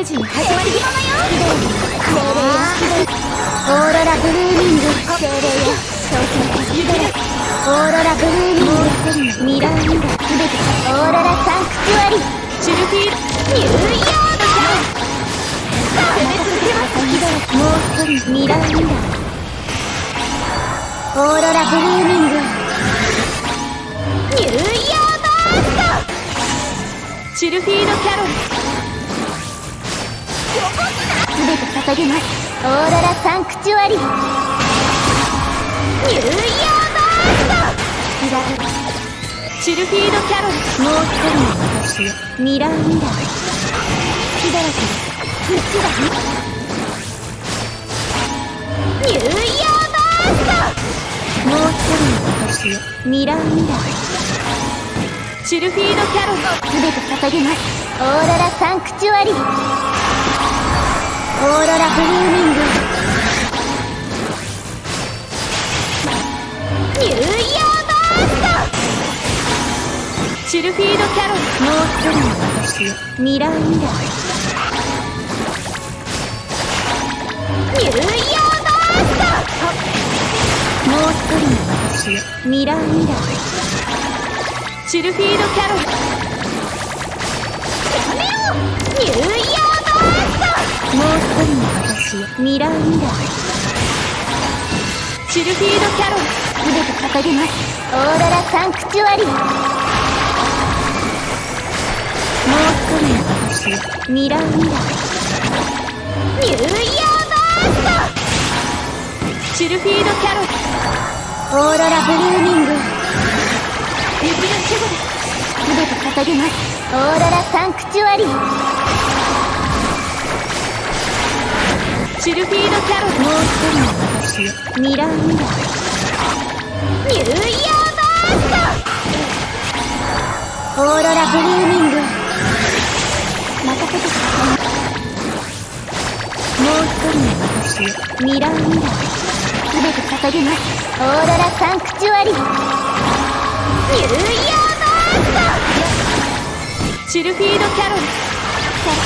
ージの始まりよオーロラブルーミング精霊よ挑戦ヒデラオーロラブルーミングミラーミラーすべてオーロラサンクチュアリチュルフィールニューヨークさ攻め続けますもう一人ミラーミラーオーロラブルーミングニューヨーバーストチルフィードキャロルすべて捧げます。オーロラサンクチュアリ。ニューヨーバーストラチルフィードキャロルもう一人の私よミラーミラー血だらけです道だニューヨーバーストもう一人の私よミラーミラーチルフィードキャロルすべて捧げますオーロラサンクチュアリ。ーブルーミングニューヨーバースチルフィードキャロルもう一人の私ミラーミラーニューヨーバーストもう一人の私ミラーミラーチルフィードキャロルやめろニューヨーバーストもう一人の私よミラーミラーチルフィードキャロルすべて捧げます。オーロラサンクチュアリもう一人の私よミラーミラーニューヨーバースチルフィードキャロル。トオーロラブルーミング。雪の守護です。すべて捧げます。オーロラサンクチュアリもうチルフィードキャロルもう一人の私ミラーミラーニューヨーバーストオーロラブルーミング任せてくださいもう一人の私ミラーミラーすべて捧げますオーロラサンクチュアリーニューヨーバーストチルフィードキャロルトも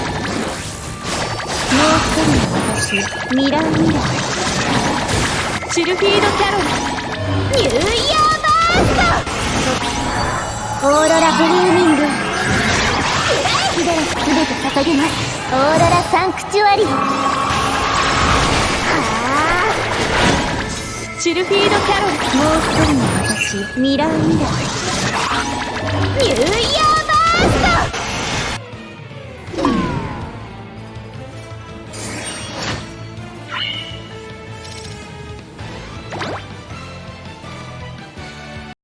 う一人の私ミラーミラーチルフィードキャロルニューヨーバーストオーロラブルーミングヒデラすべて捧げますオーロラサンクチュアリはあチルフィードキャロルもう一人の私ミラーミラーニューヨー